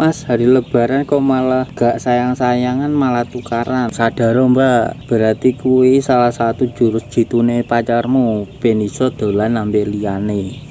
Mas hari lebaran kok malah gak sayang-sayangan malah tukaran. Sadar oh, mbak? Berarti kui salah satu jurus jitune pacarmu. Ben iso dolan ambil liyane.